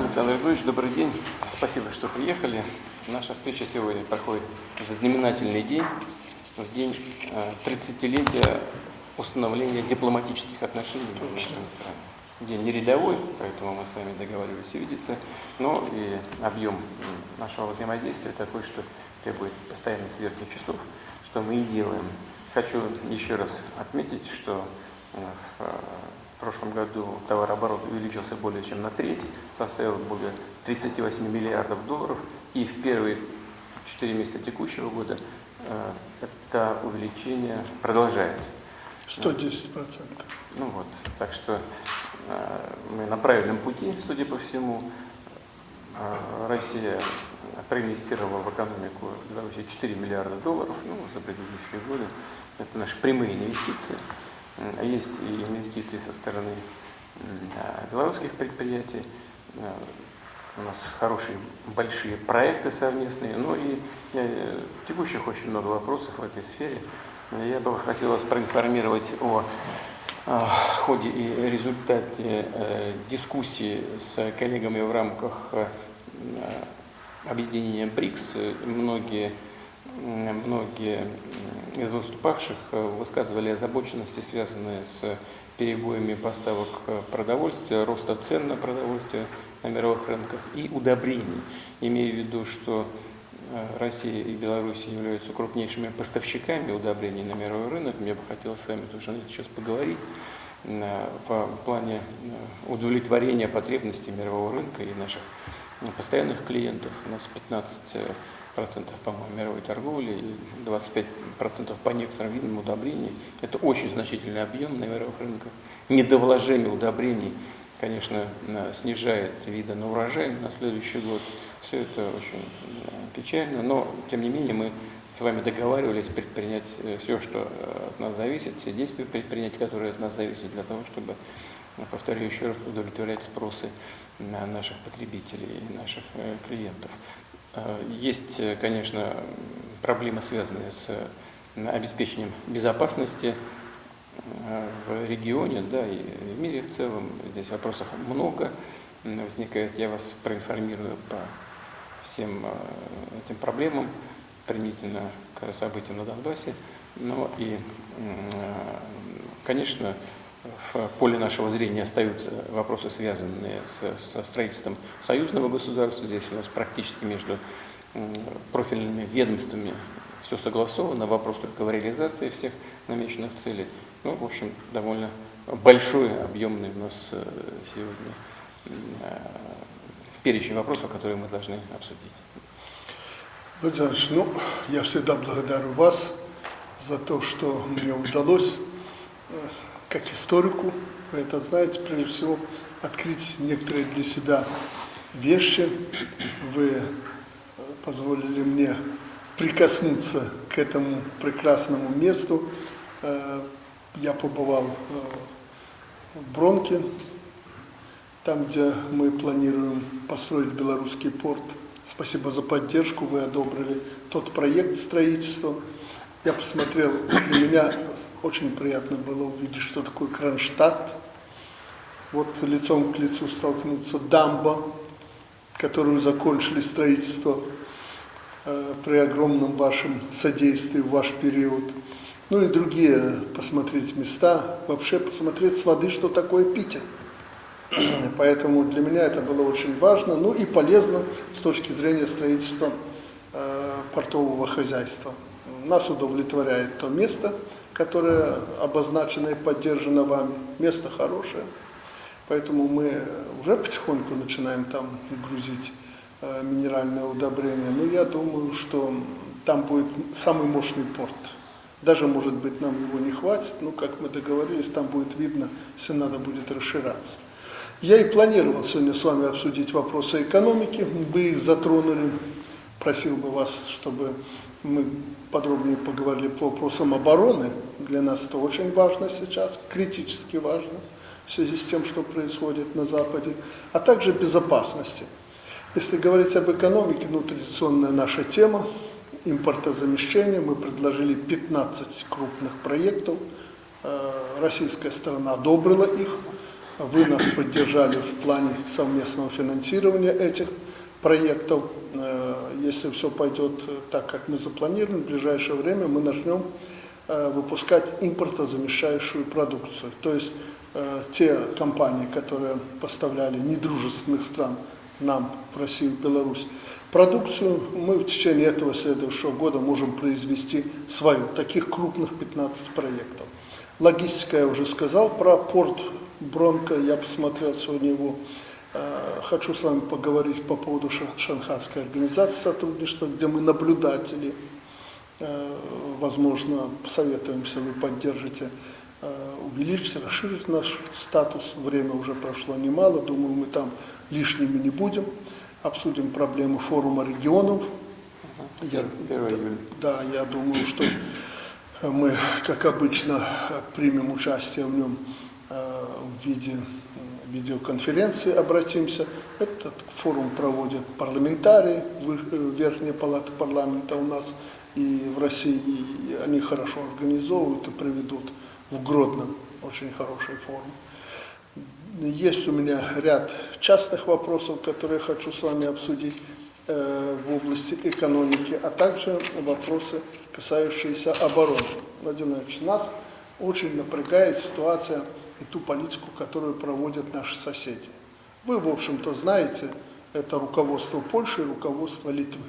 Александр Григорьевич, добрый день. Спасибо, что приехали. Наша встреча сегодня проходит в знаменательный день, в день 30-летия установления дипломатических отношений между нашими странами. День не рядовой, поэтому мы с вами договаривались увидеться, но и объем нашего взаимодействия такой, что требует постоянной сверки часов, что мы и делаем. Хочу еще раз отметить, что в в прошлом году товарооборот увеличился более чем на треть, составил более 38 миллиардов долларов. И в первые 4 месяца текущего года э, это увеличение продолжается. 110 процентов. Ну вот, так что э, мы на правильном пути, судя по всему. Э, Россия проинвестировала в экономику Беларуси 4 миллиарда долларов ну, за предыдущие годы. Это наши прямые инвестиции. Есть и инвестиции со стороны белорусских предприятий. Э, у нас хорошие, большие проекты совместные. Ну и я, текущих очень много вопросов в этой сфере. Я бы хотел вас проинформировать о, о ходе и результате э, дискуссии с коллегами в рамках э, объединения БРИКС. Многие многие из выступавших э, высказывали озабоченности, связанные с перебоями поставок э, продовольствия, роста цен на продовольствие на мировых рынках и удобрений, имея в виду, что э, Россия и Беларусь являются крупнейшими поставщиками удобрений на мировой рынок. Мне бы хотелось с вами тоже сейчас поговорить в плане удовлетворения потребностей мирового рынка и наших постоянных клиентов. У нас 15 процентов, по-моему, мировой торговли и 25 процентов по некоторым видам удобрений. Это очень значительный объем на мировых рынках. Недовложение удобрений, конечно, снижает виды на урожай на следующий год. Все это очень печально, но, тем не менее, мы с вами договаривались предпринять э, все, что э, от нас зависит, все действия предпринять, которые от нас зависят, для того, чтобы, повторю еще раз, удовлетворять спросы на наших потребителей и наших э, клиентов. Э, есть, э, конечно, проблемы, связанные с обеспечением безопасности э, в регионе, да, и в мире в целом. Здесь вопросов много возникает. Я вас проинформирую по всем этим проблемам, применительно к событиям на Донбассе. Но и, конечно, в поле нашего зрения остаются вопросы, связанные со строительством союзного государства. Здесь у нас практически между профильными ведомствами все согласовано, вопрос только в реализации всех намеченных целей. Ну, в общем, довольно большой, объемный у нас э, сегодня э, перечень вопросов, которые мы должны обсудить. Владимир ну, я всегда благодарю вас за то, что мне удалось э, как историку, вы это знаете, прежде всего, открыть некоторые для себя вещи. Вы э, позволили мне прикоснуться к этому прекрасному месту. Э, я побывал э, в Бронке, там, где мы планируем построить белорусский порт. Спасибо за поддержку, вы одобрили тот проект строительства. Я посмотрел, для меня очень приятно было увидеть, что такое Кронштадт. Вот лицом к лицу столкнуться дамба, которую закончили строительство э, при огромном вашем содействии в ваш период. Ну и другие посмотреть места, вообще посмотреть с воды, что такое Питер. Поэтому для меня это было очень важно, ну и полезно с точки зрения строительства э, портового хозяйства. Нас удовлетворяет то место, которое обозначено и поддержано вами. Место хорошее, поэтому мы уже потихоньку начинаем там грузить э, минеральное удобрение. Но я думаю, что там будет самый мощный порт. Даже, может быть, нам его не хватит, но, как мы договорились, там будет видно, если надо будет расширяться. Я и планировал сегодня с вами обсудить вопросы экономики, вы их затронули. Просил бы вас, чтобы мы подробнее поговорили по вопросам обороны. Для нас это очень важно сейчас, критически важно в связи с тем, что происходит на Западе, а также безопасности. Если говорить об экономике, ну, традиционная наша тема, импортозамещение, мы предложили 15 крупных проектов, э, российская сторона одобрила их, Вы нас поддержали в плане совместного финансирования этих проектов. Э, Если все пойдет так, как мы запланировали, в ближайшее время мы начнем э, выпускать импортозамещающую продукцию. То есть э, те компании, которые поставляли недружественных стран нам в Россию, в Беларусь, продукцию мы в течение этого следующего года можем произвести свою. Таких крупных 15 проектов. Логистика я уже сказал про порт Бронко, я посмотрел сегодня его. Э, Хочу с вами поговорить по поводу Ша- Шанхайской организации сотрудничества, где мы наблюдатели. Э, Возможно, посоветуемся, вы поддержите э, увеличить, расширить наш статус. Время уже прошло немало, думаю, мы там лишними не будем. Обсудим проблемы форума регионов. Я, 1 июля. да, я думаю, что мы, как обычно, примем участие в нем в виде видеоконференции, обратимся. Этот форум проводят парламентарии, э, Верхняя палата парламента у нас и в России, и они хорошо организовывают и проведут в Гродно очень хороший форум. Есть у меня ряд частных вопросов, которые хочу с вами обсудить э, в области экономики, а также вопросы, касающиеся обороны. Владимир Владимирович, нас очень напрягает ситуация и ту политику, которую проводят наши соседи. Вы, в общем-то, знаете, это руководство Польши и руководство Литвы.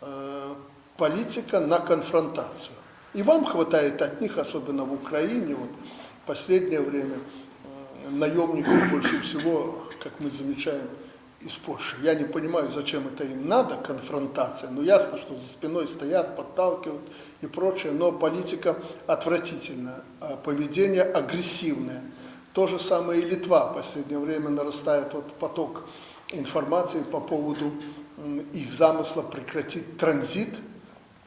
Э, Политика на конфронтацию. И вам хватает от них, особенно в Украине, вот в последнее время э, наемников больше всего, как мы замечаем, из Польши. Я не понимаю, зачем это им надо, конфронтация. Ну, ясно, что за спиной стоят, подталкивают и прочее, но политика отвратительная, а поведение агрессивное. То же самое и Литва. В последнее время нарастает вот поток информации по поводу их замысла прекратить транзит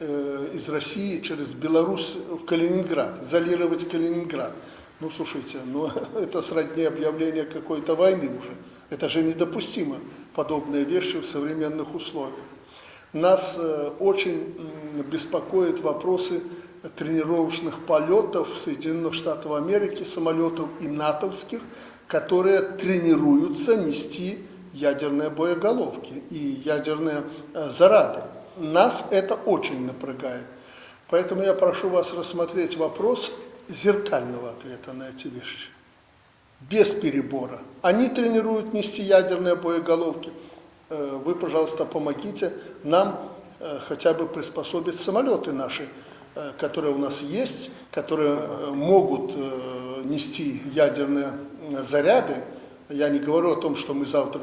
э, из России через Беларусь в Калининград, изолировать Калининград. Ну, слушайте, ну, это сродни объявления какой-то войны уже. Это же недопустимо, подобные вещи в современных условиях. Нас э, очень беспокоят вопросы тренировочных полетов Соединенных Штатов Америки, самолетов и натовских, которые тренируются нести ядерные боеголовки и ядерные э, заряды. Нас это очень напрягает. Поэтому я прошу вас рассмотреть вопрос зеркального ответа на эти вещи. Без перебора. Они тренируют нести ядерные боеголовки. Э, Вы, пожалуйста, помогите нам э, хотя бы приспособить самолеты наши, э, которые у нас есть, которые могут нести ядерные заряды. Я не говорю о том, что мы завтра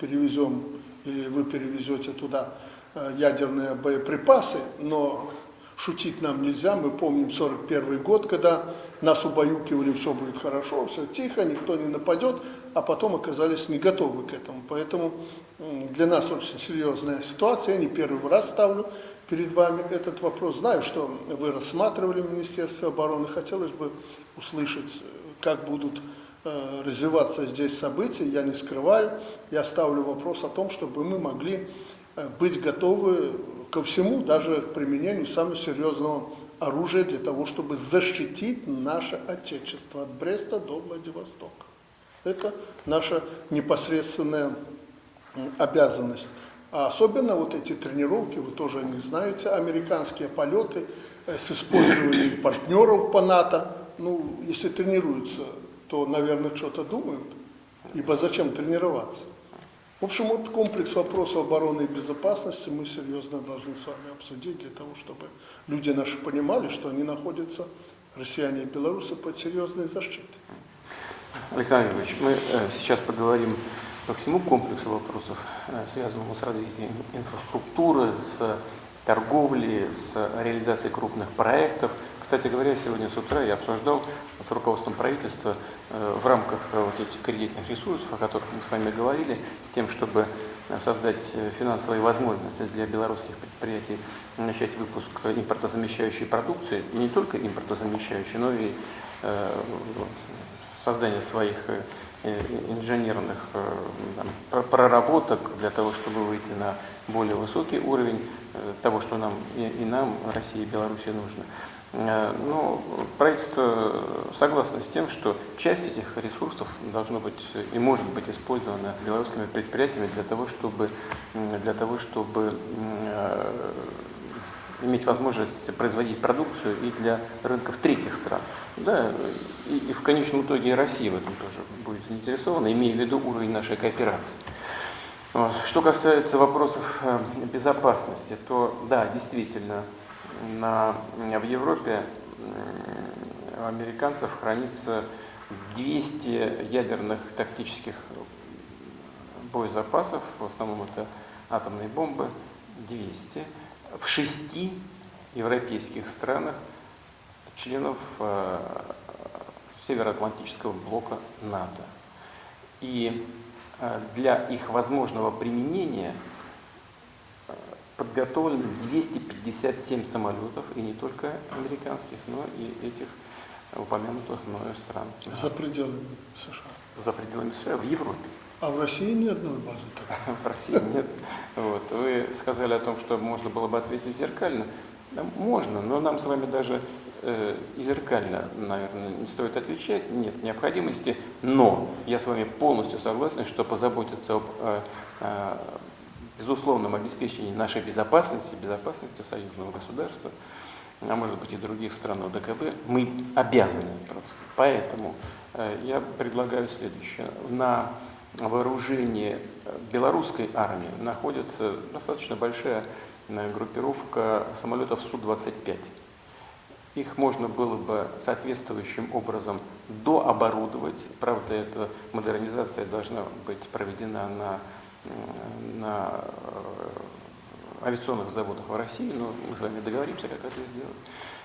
перевезем или вы перевезете туда ядерные боеприпасы, но шутить нам нельзя. Мы помним 41 год, когда нас убаюкивали, все будет хорошо, все тихо, никто не нападет, а потом оказались не готовы к этому. Поэтому для нас очень серьезная ситуация. Я не первый раз ставлю перед вами этот вопрос. Знаю, что вы рассматривали в Министерстве обороны. Хотелось бы услышать, как будут э, развиваться здесь события. Я не скрываю. Я ставлю вопрос о том, чтобы мы могли быть готовы ко всему, даже к применению самого серьезного оружия для того, чтобы защитить наше Отечество от Бреста до Владивостока. Это наша непосредственная обязанность. А особенно вот эти тренировки, вы тоже о них знаете, американские полеты э, с использованием партнеров по НАТО. Ну, если тренируются, то, наверное, что-то думают. Ибо зачем тренироваться? В общем, вот комплекс вопросов обороны и безопасности мы серьезно должны с вами обсудить для того, чтобы люди наши понимали, что они находятся, россияне и белорусы, под серьезной защитой. Александр Ильич, мы э, сейчас поговорим по всему комплексу вопросов, э, связанному с развитием инфраструктуры, с торговлей, с реализацией крупных проектов. Кстати говоря, сегодня с утра я обсуждал с руководством правительства э, в рамках э, вот этих кредитных ресурсов, о которых мы с вами говорили, с тем, чтобы э, создать финансовые возможности для белорусских предприятий начать выпуск импортозамещающей продукции, и не только импортозамещающей, но и создание своих инженерных э, там, пр- проработок для того, чтобы выйти на более высокий уровень э, того, что нам и, и нам, России и Беларуси нужно. Э, Ну, правительство согласно с тем, что часть этих ресурсов должно быть и может быть использована белорусскими предприятиями для того, чтобы, для того, чтобы э, иметь возможность производить продукцию и для рынков третьих стран. Да, и, и в конечном итоге Россия в этом тоже будет заинтересована, имея в виду уровень нашей кооперации. Что касается вопросов э, безопасности, то да, действительно, на, в Европе м, у американцев хранится 200 ядерных тактических боезапасов, в основном это атомные бомбы, 200, в шести европейских странах, членов э, Североатлантического блока НАТО. И э, для их возможного применения э, подготовлено 257 самолетов, и не только американских, но и этих упомянутых мною стран. За пределами США. За пределами США, в Европе. А в России ни одной базы такой. В России нет. Вот. Вы сказали о том, что можно было бы ответить зеркально. Да, можно, но нам с вами даже э, и зеркально, наверное, не стоит отвечать, нет необходимости. Но я с вами полностью согласен, что позаботиться об э, э, безусловном обеспечении нашей безопасности, безопасности союзного государства, а может быть и других стран ОДКБ, мы обязаны просто. Поэтому э, я предлагаю следующее. На вооружении белорусской армии находится достаточно большая э, группировка самолетов Су-25. Их можно было бы соответствующим образом дооборудовать. Правда, эта модернизация должна быть проведена на, на э, авиационных заводах в России, но мы с вами договоримся, как это сделать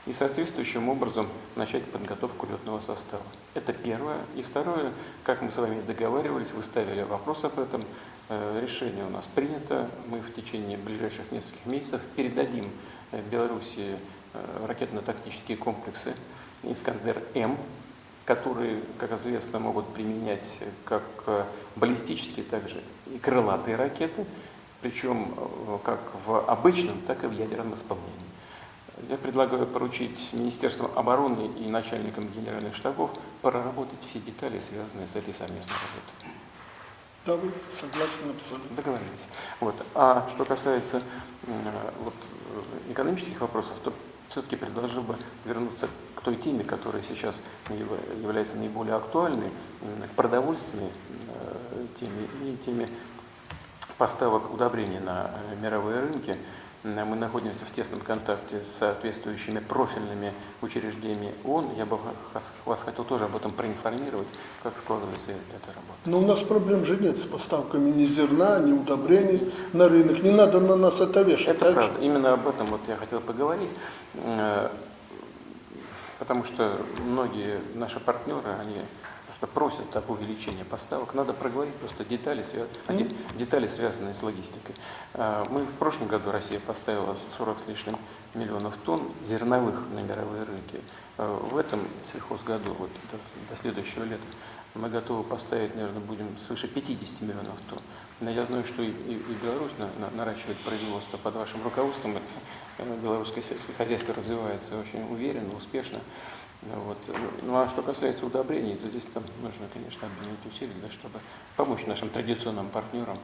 и соответствующим образом начать подготовку летного состава. Это первое. И второе, как мы с вами договаривались, вы ставили вопрос об этом, э, решение у нас принято. Мы в течение ближайших нескольких месяцев передадим э, Беларуси э, ракетно-тактические комплексы «Искандер-М», которые, как известно, могут применять как баллистические, так же и крылатые ракеты, причем как в обычном, так и в ядерном исполнении. Я предлагаю поручить Министерству обороны и начальникам генеральных штабов проработать все детали, связанные с этой совместной работой. Да, вы согласны абсолютно. Договорились. Вот. А что касается вот, экономических вопросов, то все-таки предложил бы вернуться к той теме, которая сейчас является наиболее актуальной, к продовольственной э, теме и теме поставок удобрений на э, мировые рынки. Мы находимся в тесном контакте с соответствующими профильными учреждениями ООН. Я бы вас хотел тоже об этом проинформировать, как складывается эта работа. Но у нас проблем же нет с поставками ни зерна, ни удобрений на рынок. Не надо на нас это вешать. Это правда. Же? Именно об этом вот я хотел поговорить. Э, потому что многие наши партнеры, они что просят об увеличении поставок. Надо проговорить просто детали, mm. детали связанные с логистикой. А, мы в прошлом году Россия поставила 40 с лишним миллионов тонн зерновых на мировые рынки. А, в этом сельхозгоду, вот до, до следующего лета, мы готовы поставить, наверное, будем свыше 50 миллионов тонн. Но я знаю, что и, и, и Беларусь на, на, наращивает производство под вашим руководством. Э, белорусское сельское хозяйство развивается очень уверенно, успешно. Вот. Ну а что касается удобрений, то здесь там нужно, конечно, объединить усилия, да, чтобы помочь нашим традиционным партнерам